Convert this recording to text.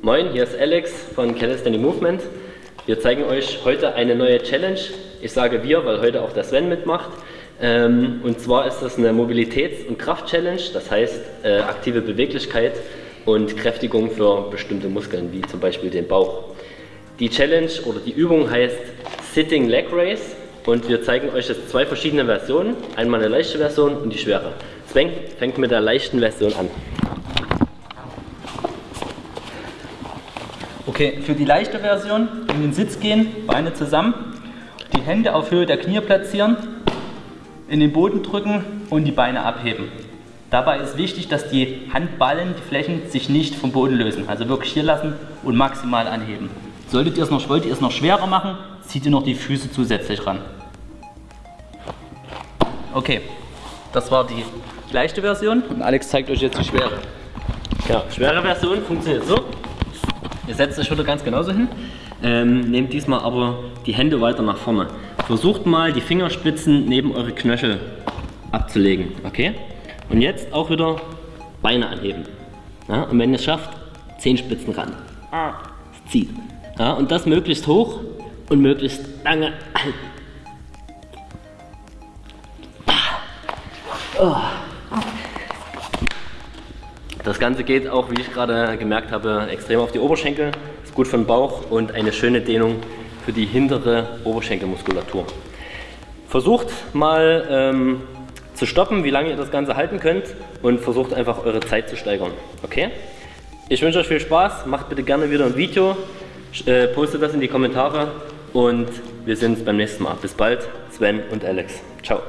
Moin, hier ist Alex von Calisthenic Movement. Wir zeigen euch heute eine neue Challenge. Ich sage wir, weil heute auch der Sven mitmacht. Ähm, und zwar ist das eine Mobilitäts- und Kraft-Challenge, das heißt äh, aktive Beweglichkeit und Kräftigung für bestimmte Muskeln, wie zum Beispiel den Bauch. Die Challenge oder die Übung heißt Sitting Leg Race und wir zeigen euch jetzt zwei verschiedene Versionen. Einmal eine leichte Version und die schwere. Sven fängt mit der leichten Version an. Okay, für die leichte Version in den Sitz gehen, Beine zusammen, die Hände auf Höhe der Knie platzieren, in den Boden drücken und die Beine abheben. Dabei ist wichtig, dass die Handballen, die Flächen, sich nicht vom Boden lösen. Also wirklich hier lassen und maximal anheben. Solltet ihr es noch, wollt ihr es noch schwerer machen, zieht ihr noch die Füße zusätzlich ran. Okay, das war die leichte Version und Alex zeigt euch jetzt die schwere. Ja, schwere Version funktioniert so. Ihr setzt euch wieder ganz genauso hin. Ähm, nehmt diesmal aber die Hände weiter nach vorne. Versucht mal die Fingerspitzen neben eure Knöchel abzulegen. Okay? Und jetzt auch wieder Beine anheben. Ja, und wenn ihr es schafft, Zehenspitzen ran. Es zieht. Ja, und das möglichst hoch und möglichst lange halten. Das Ganze geht auch, wie ich gerade gemerkt habe, extrem auf die Oberschenkel. Ist gut für den Bauch und eine schöne Dehnung für die hintere Oberschenkelmuskulatur. Versucht mal ähm, zu stoppen, wie lange ihr das Ganze halten könnt und versucht einfach eure Zeit zu steigern. Okay? Ich wünsche euch viel Spaß, macht bitte gerne wieder ein Video, äh, postet das in die Kommentare und wir sehen uns beim nächsten Mal. Bis bald, Sven und Alex. Ciao.